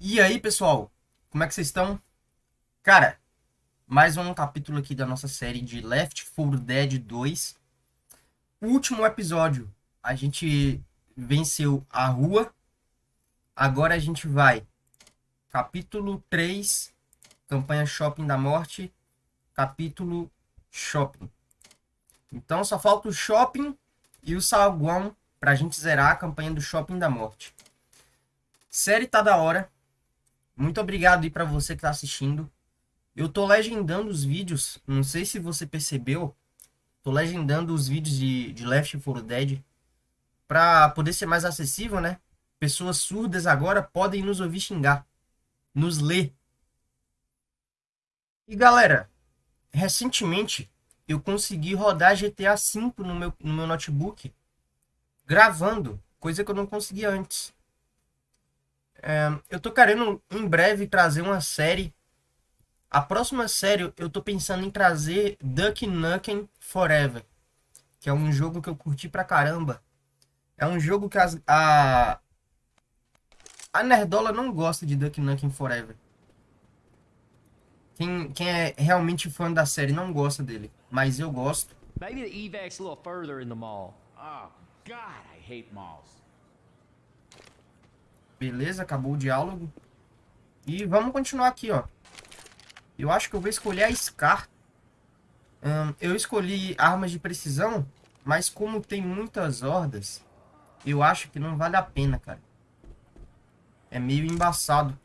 E aí, pessoal? Como é que vocês estão? Cara, mais um capítulo aqui da nossa série de Left 4 Dead 2. O último episódio, a gente venceu a rua. Agora a gente vai. Capítulo 3, campanha Shopping da Morte. Capítulo Shopping. Então só falta o Shopping e o Saguão pra gente zerar a campanha do Shopping da Morte. Série tá da hora. Muito obrigado aí para você que tá assistindo. Eu tô legendando os vídeos, não sei se você percebeu, tô legendando os vídeos de, de Left 4 Dead para poder ser mais acessível, né? Pessoas surdas agora podem nos ouvir xingar, nos ler. E galera, recentemente eu consegui rodar GTA V no meu, no meu notebook gravando, coisa que eu não conseguia antes. É, eu tô querendo em breve trazer uma série. A próxima série eu tô pensando em trazer Duck Nukem Forever, que é um jogo que eu curti pra caramba. É um jogo que as, a a Nerdola não gosta de Duck Nukem Forever. Quem, quem é realmente fã da série não gosta dele, mas eu gosto. Maybe the evac's a little further in the mall. Oh, God, I hate malls. Beleza, acabou o diálogo. E vamos continuar aqui, ó. Eu acho que eu vou escolher a Scar. Hum, eu escolhi armas de precisão, mas como tem muitas hordas, eu acho que não vale a pena, cara. É meio embaçado.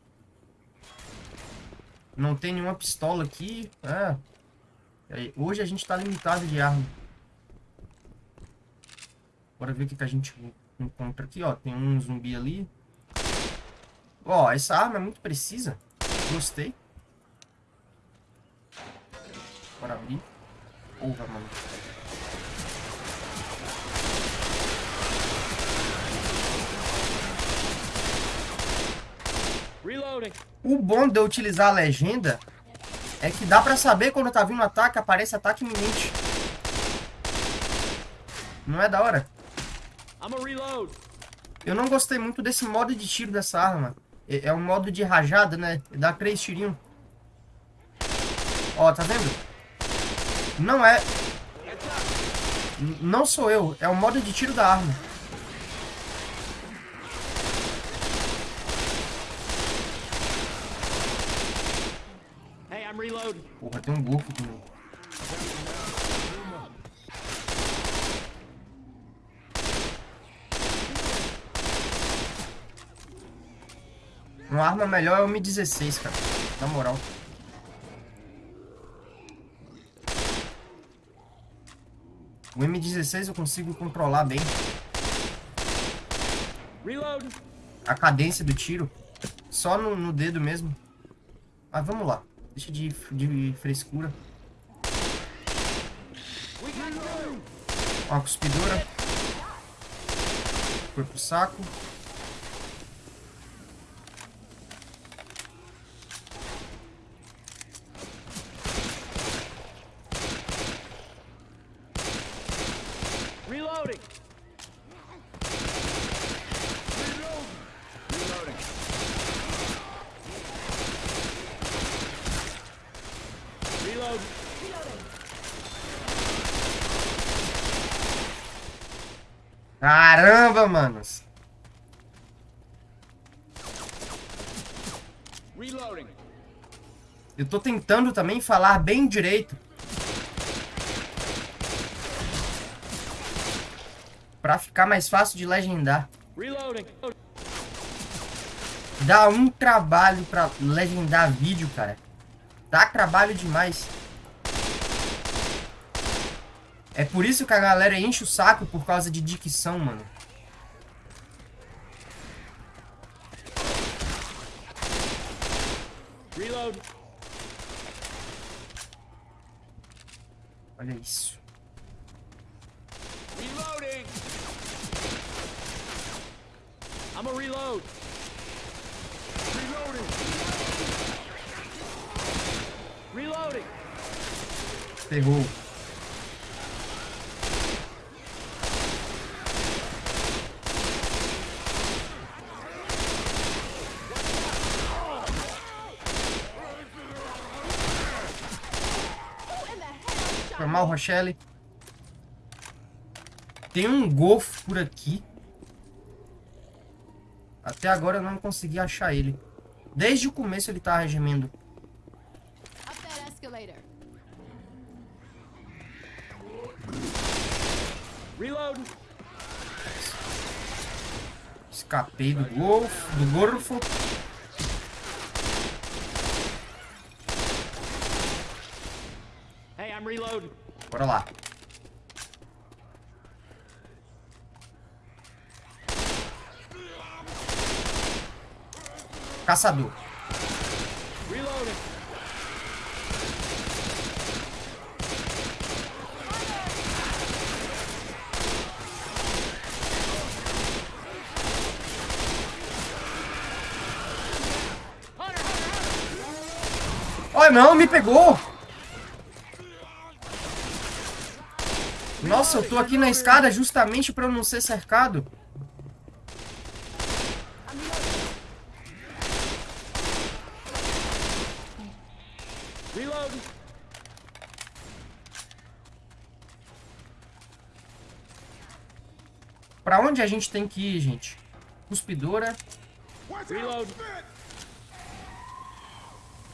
Não tem nenhuma pistola aqui. É. Hoje a gente tá limitado de arma. Bora ver o que, que a gente encontra aqui, ó. Tem um zumbi ali. Ó, essa arma é muito precisa. Gostei. Bora abrir. Porra, mano. Reloading. O bom de eu utilizar a legenda é que dá pra saber quando tá vindo ataque, aparece ataque iminente. Não é da hora? Eu não gostei muito desse modo de tiro dessa arma. É, é um modo de rajada, né? Dá três tirinhos. Ó, tá vendo? Não é... N- Não sou eu, é o modo de tiro da arma. Porra, tem um golfo comigo. Uma arma melhor é o M16, cara. Na moral. O M16 eu consigo controlar bem Reloading. a cadência do tiro. Só no, no dedo mesmo. Mas vamos lá. Deixa de, de frescura. Uma cuspidora. Foi pro saco. Reloading. Reloading. Reload. Caramba, manos. Reloading. Eu tô tentando também falar bem direito. Pra ficar mais fácil de legendar. Dá um trabalho pra legendar vídeo, cara. Dá trabalho demais. É por isso que a galera enche o saco por causa de dicção, mano. Reload. Olha isso. Reloading. I'm a reload. Reloading. Reloading. Ferrou. Mal, Rochelle. Tem um golfo por aqui. Até agora eu não consegui achar ele. Desde o começo ele tá. Reloading. Escapei do golfo, do gorfo. Hey, I'm reloading. Bora lá. Caçador. Ai, não, me pegou! Nossa, eu tô aqui na escada justamente pra eu não ser cercado. Pra onde a gente tem que ir, gente? Cuspidora.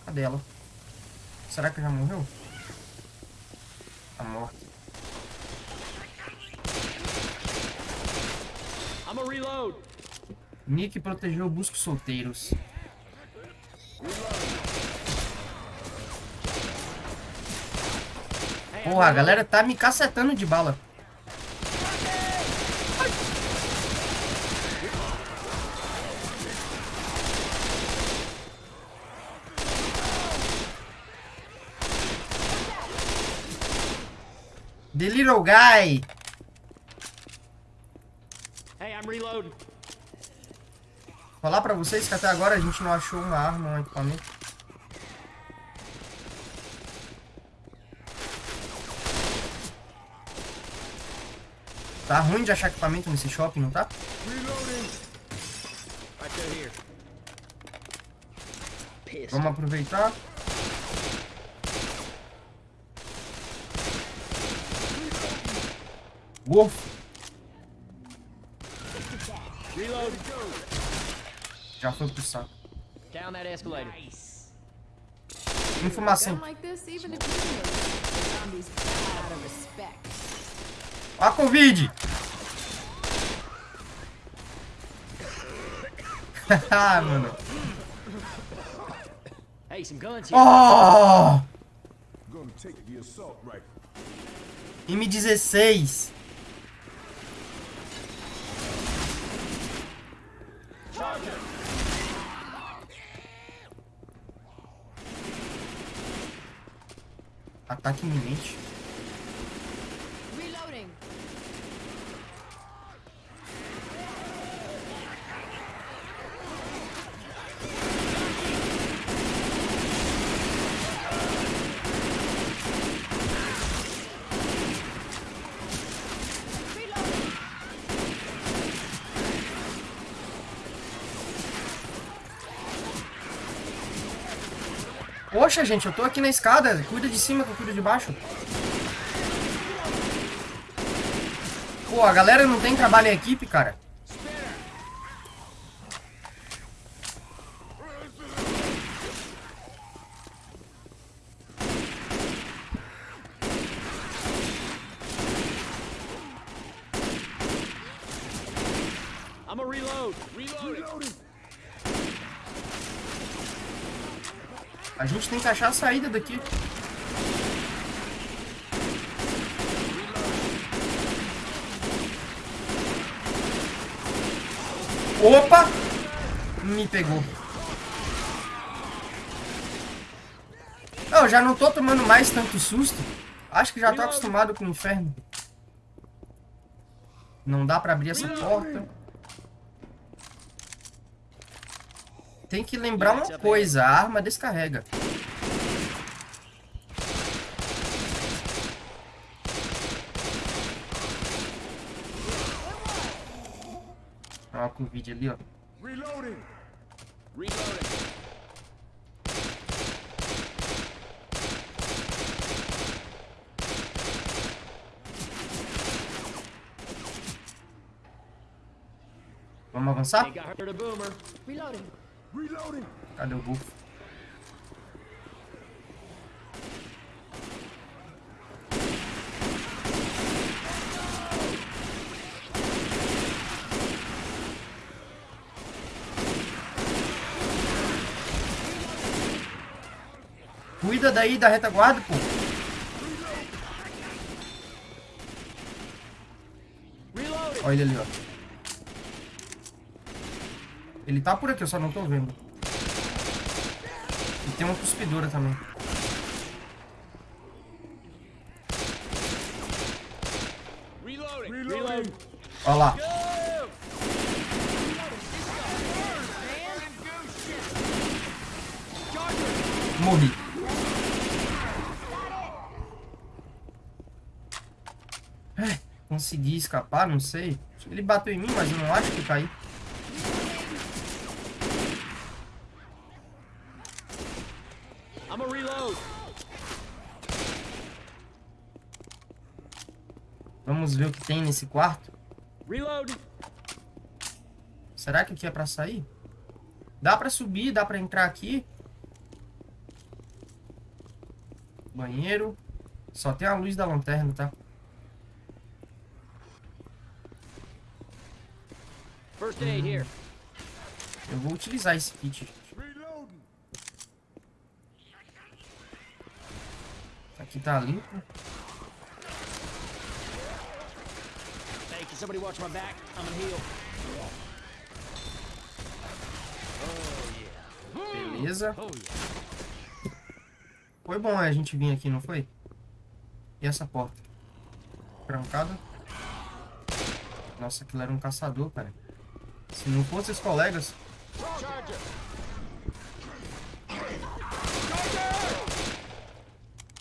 Cadê ela? Será que já morreu? Tá morta. I'm a reload. Nick protegeu busco solteiros. Porra, a galera tá me cacetando de bala. The little guy. Falar pra vocês que até agora a gente não achou uma arma, um equipamento. Tá ruim de achar equipamento nesse shopping, não tá? Vamos aproveitar. Wolf. Reload. Já foi pro saco. Down that escalator. Informação. Gun like this, even if you know the zombies fly out of respect. A Covid! Ah, mano. Hey, some guns here. Oh! Gonna take the assault rifle. M16. Ataque iminente. Reloading. Reloading. Poxa, gente, eu tô aqui na escada. Cuida de cima que eu cuido de baixo. Pô, a galera não tem trabalho em equipe, cara. I'm a reload. Reloading. A gente tem que achar a saída daqui. Opa! Me pegou. Eu já não tô tomando mais tanto susto. Acho que já tô acostumado com o inferno. Não dá pra abrir essa porta. tem que lembrar uma coisa, a arma descarrega. Olha o vídeo ali, ó. Reloading. Reloading. Vamos avançar? Cadê o bufo? Cuida daí da retaguarda, pô. Olha ele ali, ó. Ele tá por aqui, eu só não tô vendo. E tem uma cuspidora também. Olha lá. Morri. É, Consegui escapar, não sei. Ele bateu em mim, mas eu não acho que caí. I'm a reload. Vamos ver o que tem nesse quarto. Reload. Será que aqui é pra sair? Dá pra subir, dá pra entrar aqui. Banheiro. Só tem a luz da lanterna, tá? First aid here. Eu vou utilizar esse kit. Aqui tá limpo. Hey, can somebody watch my back? I'm gonna heal. Beleza. Oh. Foi bom a gente vir aqui, não foi? E essa porta? Trancada. Nossa, aquilo era um caçador, cara. Se não fosse os colegas...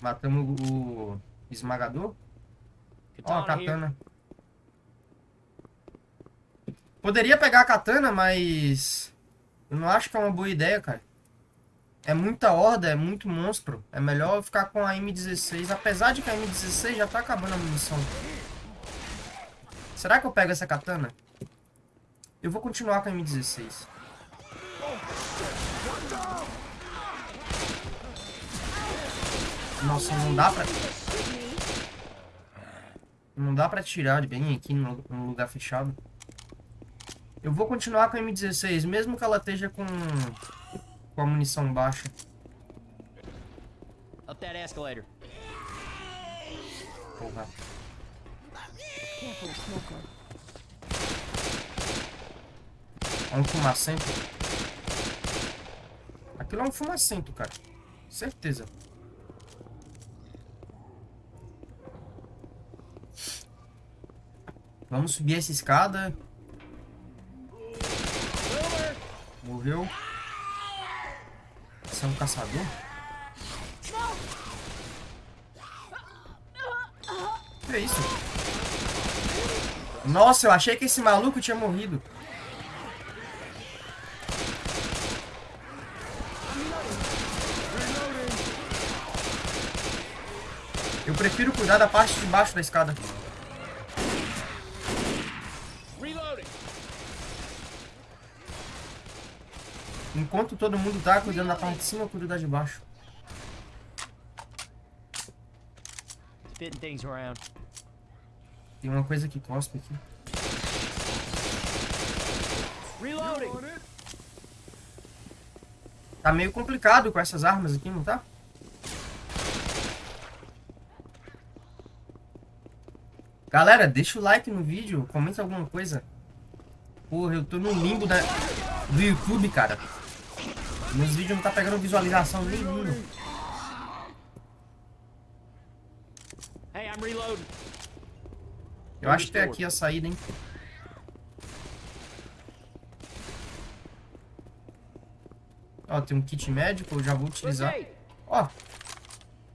Matamos o esmagador. Ó, a Katana here. katana. Poderia pegar a katana, mas... Eu não acho que é uma boa ideia, cara. É muita horda, é muito monstro. É melhor ficar com a M16. Apesar de que a M16 já tá acabando a munição. Será que eu pego essa katana? Eu vou continuar com a M16. Nossa, não dá pra... Não dá pra tirar bem aqui no lugar fechado. Eu vou continuar com a M16, mesmo que ela esteja com, com a munição baixa. Up that escalator. Porra. É um fumacento. Aquilo é um fumacento, cara. Certeza. Vamos subir essa escada. Morreu. Esse é um caçador? Que é isso? Nossa, eu achei que esse maluco tinha morrido. Eu prefiro cuidar da parte de baixo da escada. Reloading. Enquanto todo mundo tá cuidando da parte de cima, eu cuido da de baixo. Spitting things around. Tem uma coisa que cospe aqui. Reloading. Tá meio complicado com essas armas aqui, não tá? Galera, deixa o like no vídeo, comenta alguma coisa. Porra, eu tô no limbo da... do YouTube, cara. Meus vídeos não tá pegando visualização nenhuma. Hey, I'm reloading. Eu acho que é aqui a saída, hein? Ó, tem um kit médico, eu já vou utilizar. Ó,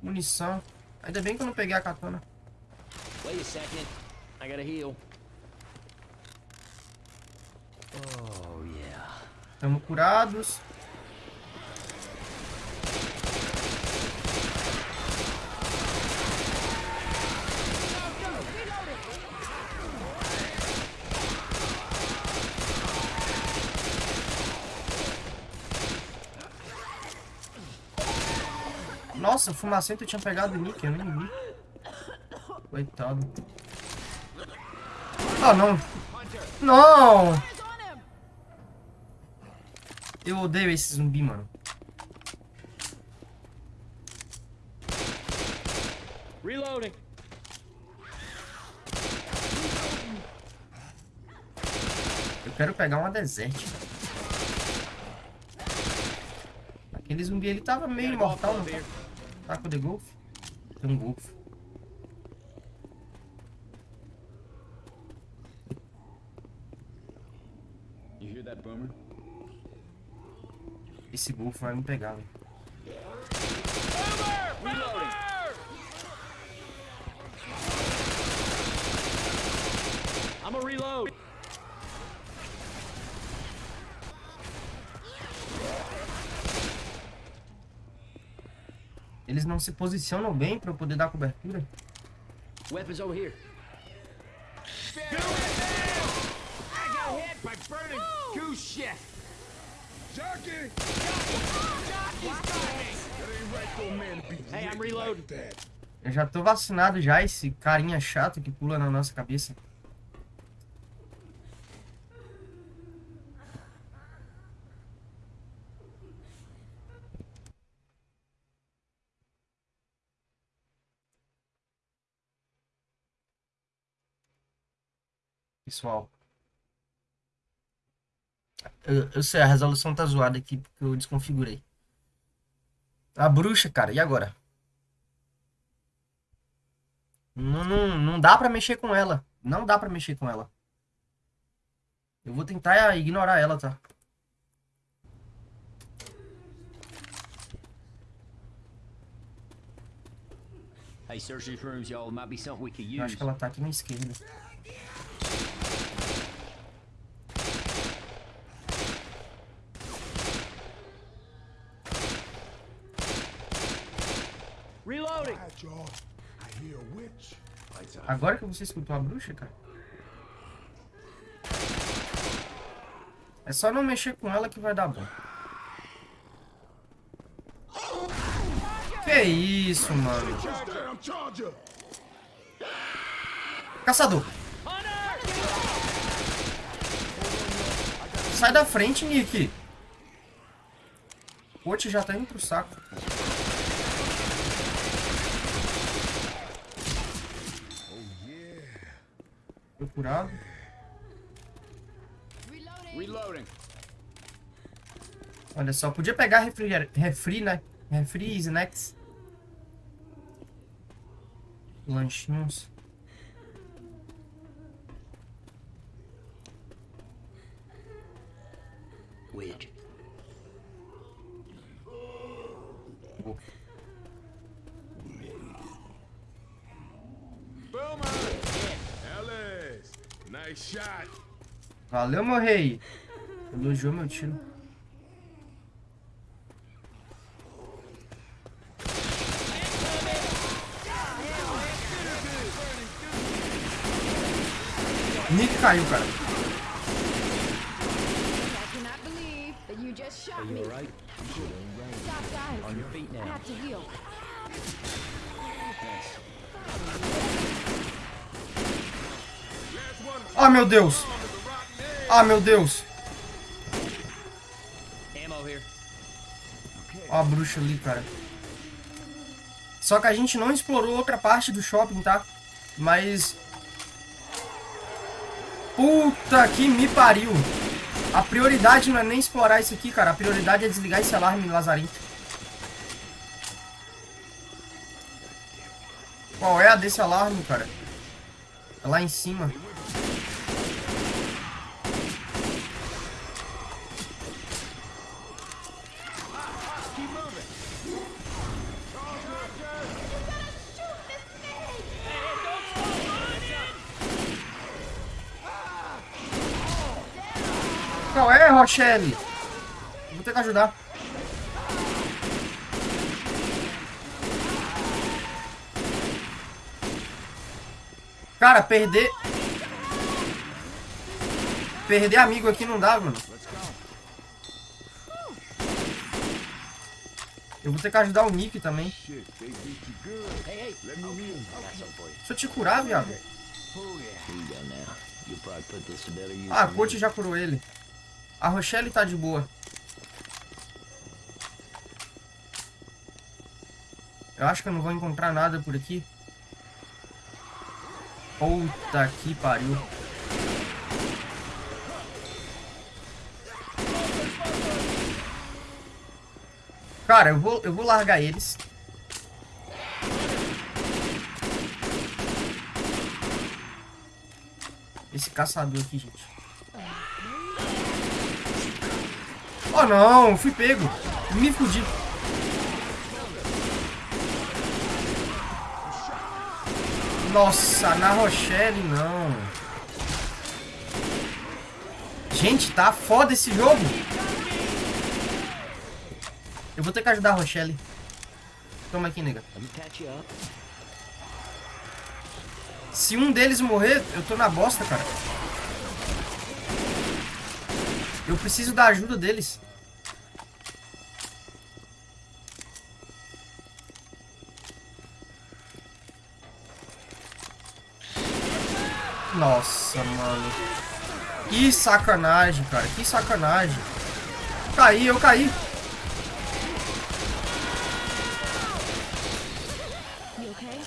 munição. Ainda bem que eu não peguei a katana. Wait a second. I gotta heal. Oh yeah. Estamos curados. Nossa, o fumacento tinha pegado o Nick, eu nem vi. Coitado. Ah, não. Não! Eu odeio esse zumbi, mano. Reloading. Eu quero pegar uma desert. Aquele zumbi ele tava meio imortal, não tá? Tá com o The Golf? Tem um Golf. You hear that, Boomer? Esse Golf vai me pegar, velho. Reloading. I'm a reload. Eles não se posicionam bem pra eu poder dar cobertura. Weapons over here. Jockey! Eu já tô vacinado já, esse carinha chato que pula na nossa cabeça. Pessoal. Eu, eu sei, a resolução tá zoada aqui porque eu desconfigurei. A bruxa, cara, e agora? Não, não, não dá pra mexer com ela. Não dá pra mexer com ela. Eu vou tentar ignorar ela, tá? Hey, search these rooms, y'all. Might be something we could Eu use. acho que ela tá aqui na esquerda. Reloading. Quiet, y'all. I hear a witch. Agora que você escutou a bruxa, cara. É só não mexer com ela que vai dar bom. Que isso, mano. Caçador. Sai da frente, Nick. O já tá indo pro saco. Reloading. Olha só, podia pegar refri, refri né? Refri, snacks. Lanchinhos. Wedge. Boa. Boomer! Ellis! Nice shot. Valeu, meu rei. Elogiou meu tiro. Nick caiu, cara. Ah, meu Deus. Ah, meu Deus. Ó a bruxa ali, cara. Só que a gente não explorou outra parte do shopping, tá? Mas... Puta que me pariu. A prioridade não é nem explorar isso aqui, cara. A prioridade é desligar esse alarme lazarento. Qual é a desse alarme, cara? É lá em cima. Rochelle? Vou ter que ajudar. Cara, perder... Perder amigo aqui não dá, mano. Eu vou ter que ajudar o Nick também. Deixa eu te curar, viado. Ah, a Coach já curou ele. A Rochelle tá de boa. Eu acho que eu não vou encontrar nada por aqui. Puta que pariu. Cara, eu vou, eu vou largar eles. Esse caçador aqui, gente. Oh não, fui pego. Me fudi. Nossa, na Rochelle não. Gente, tá foda esse jogo. Eu vou ter que ajudar a Rochelle. Toma aqui, nega. Se um deles morrer, eu tô na bosta, cara. Eu preciso da ajuda deles. Nossa, mano. Que sacanagem, cara. Que sacanagem. Caí, eu caí.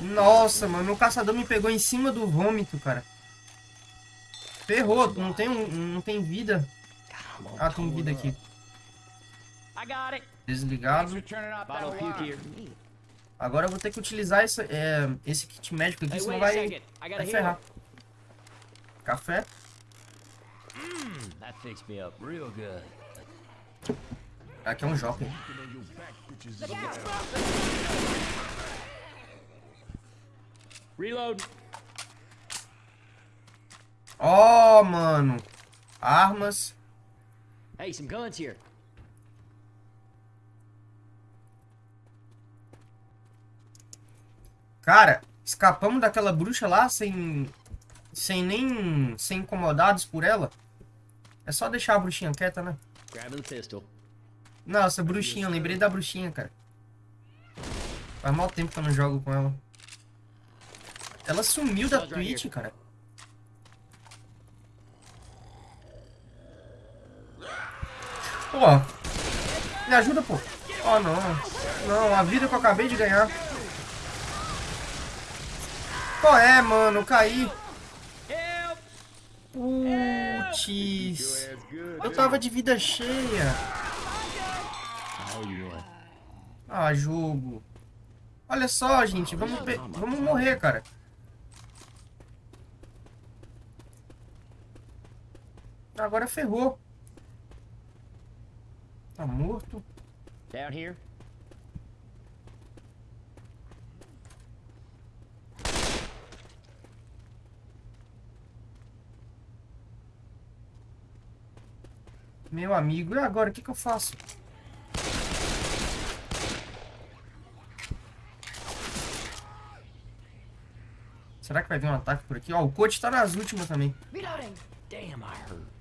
Nossa, mano, o caçador me pegou em cima do vômito, cara. Ferrou, não tem, não tem vida. Ah, tem vida aqui. up. I got it. Desligado. Agora eu vou ter que utilizar esse, é, esse kit médico aqui, senão vai, vai ferrar. Café. That fixed me up real good. Aqui é um jockey. Gas Reload. Ó, mano. Armas. Hey, some guns here. Cara, escapamos daquela bruxa lá sem, sem nem ser incomodados por ela. É só deixar a bruxinha quieta, né? Grabbing the pistol. Nossa, bruxinha, lembrei da bruxinha, cara. Faz mal tempo que eu não jogo com ela. Ela sumiu da Twitch, cara. Pô, me ajuda, pô. Oh, não. Não, a vida que eu acabei de ganhar. Qual é, mano? Eu caí. Putz. Eu tava de vida cheia. Ah, jogo. Olha só, gente. Vamos, vamos morrer, cara. Agora ferrou. Tá morto. Down here. Meu amigo. E agora? O que, que eu faço? Será que vai vir um ataque por aqui? Ó, o coach tá nas últimas também. Damn, I hurt. I hear a hunter.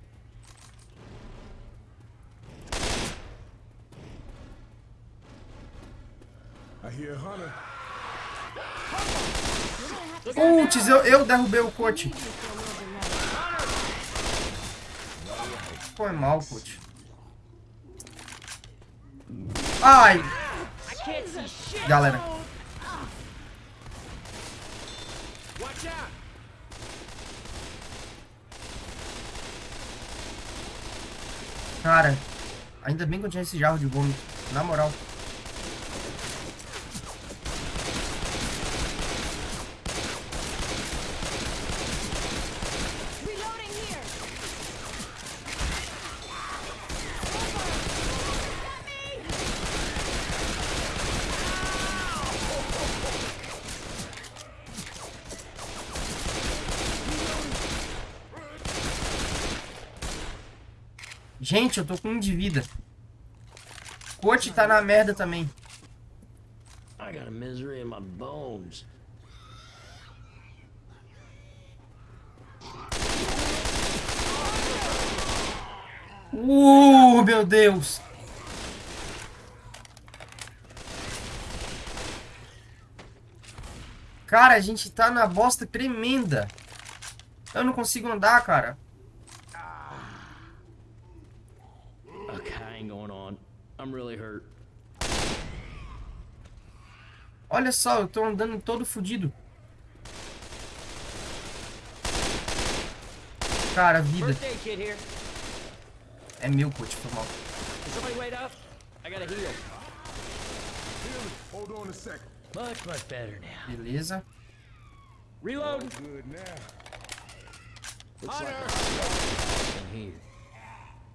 Putz, eu, eu derrubei o coach. Foi mal, coach. Ai, galera. Cara, ainda bem que eu tinha esse jarro de vômito. Na moral. Coach, eu tô com um de vida. Coach tá na merda também. I got a misery in my bones. Uh, meu Deus! Cara, a gente tá na bosta tremenda. Eu não consigo andar, cara. I'm really hurt. Olha só, eu tô andando todo fudido. Cara, vida. É meu, coach, foi mal. Much better now. Beleza. Reload.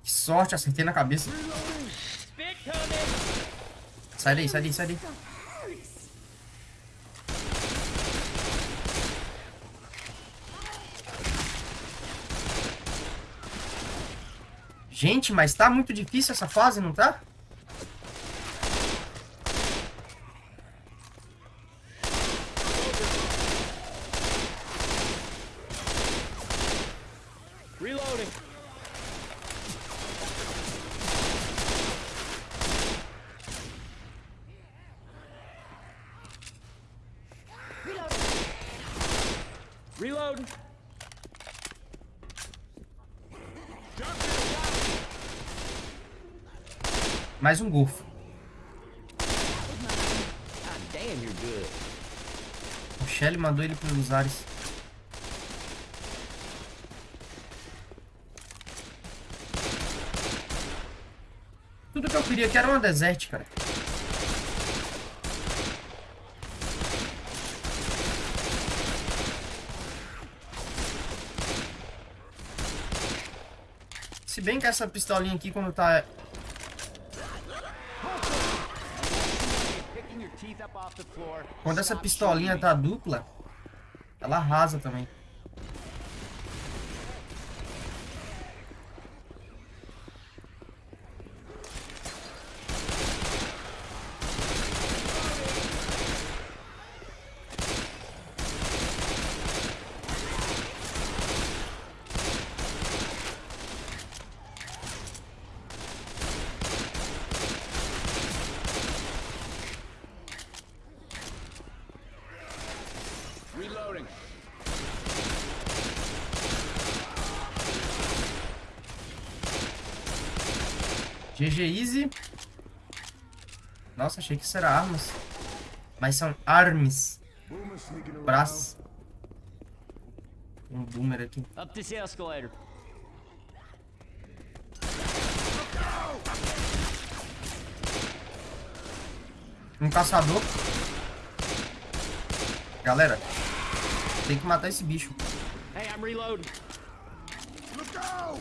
Que sorte, acertei na cabeça. Sai daí, sai daí, sai daí. Gente, mas tá muito difícil essa fase, não tá? Reloading. Reloading. Mais um golfo. O Shelly mandou ele pelos ares. Tudo que eu queria que era uma desert, cara. Se bem que essa pistolinha aqui, quando tá Picking your teeth up off the floor. Quando essa pistolinha tá dupla, ela arrasa também. me. Reloading. GG Easy. Nossa, achei que isso era armas. Mas são armes. Braço. Um boomer aqui. Up this escalator. Um caçador. Galera, tem que matar esse bicho. Hey, I'm reloading. Look out!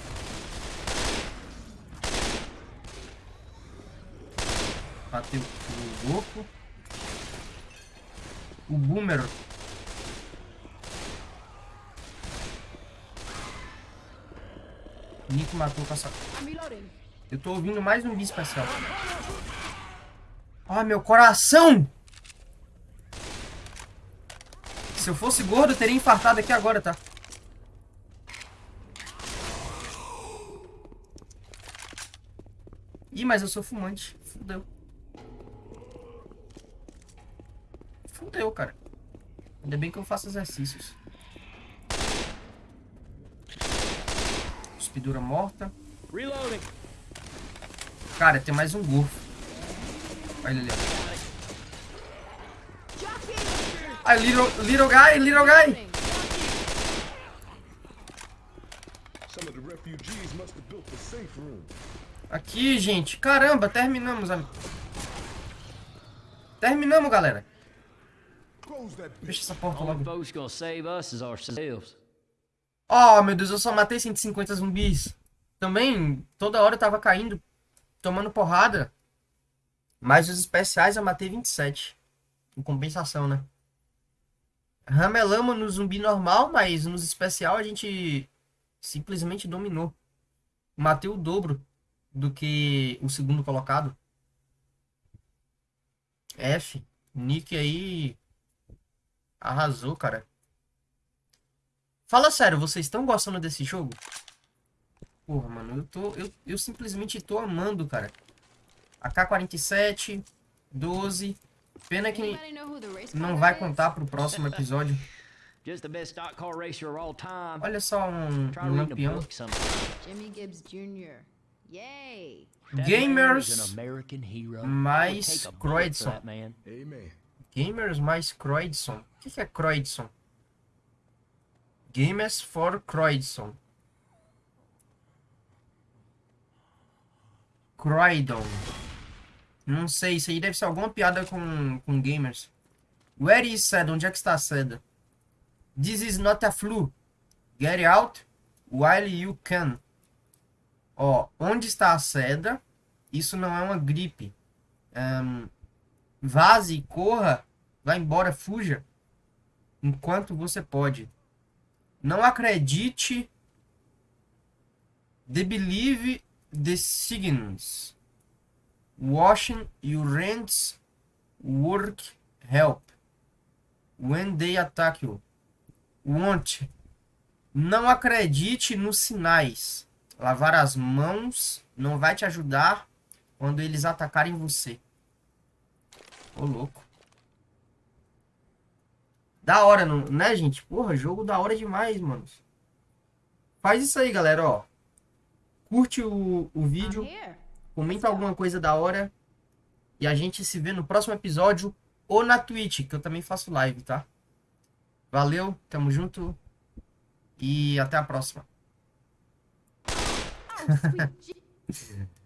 Matei o louco. O boomer. Nico matou. I'm reloading. Eu tô ouvindo mais um bicho especial. Ah, meu coração! Se eu fosse gordo, eu teria infartado aqui agora, tá? Ih, mas eu sou fumante. Fudeu. Fudeu, cara. Ainda bem que eu faço exercícios. Cuspidura morta. Reloading. Cara, tem mais um golfo. Olha ele ali. Ah, little, little guy, little guy. Some of the refugees must have built the safe room. Aqui, gente. Caramba, terminamos. am- Terminamos, galera. Fecha essa porta logo. Oh, meu Deus, eu só matei 150 zumbis. Também, toda hora eu tava caindo, tomando porrada. Mas os especiais eu matei 27. Em compensação, né? Ramelamos no zumbi normal, mas nos especial a gente simplesmente dominou. Matei o dobro do que o segundo colocado. F. Nick aí arrasou, cara. Fala sério, vocês estão gostando desse jogo? Porra, mano, eu tô. Eu, eu simplesmente tô amando, cara. AK-47, 12. Pena que não vai contar pro próximo episódio. Just the best stock car racer of all time. Olha só um, um lampião. Gamers an American hero. mais I Gamers mais Croydson. O que, que é Croydson? Gamers for Croydson. Croydon. Não sei, isso aí deve ser alguma piada com, com gamers. Where is Seda? Onde é que está Seda? This is not a flu. Get out while you can. Ó, onde está a Seda? Isso não é uma gripe. Ahn, vaze corra, vá embora, fuja, enquanto você pode. Não acredite, the believe the signs. Washing your hands, work, help. When they attack you. Want. Não acredite nos sinais. Lavar as mãos não vai te ajudar quando eles atacarem você. Ô, louco. Da hora, não- né, gente? Porra, jogo da hora demais, mano. Faz isso aí, galera, ó. Curte o, o vídeo, comenta alguma coisa da hora. E a gente se vê no próximo episódio ou na Twitch, que eu também faço live, tá? Valeu, tamo junto. E até a próxima. Je-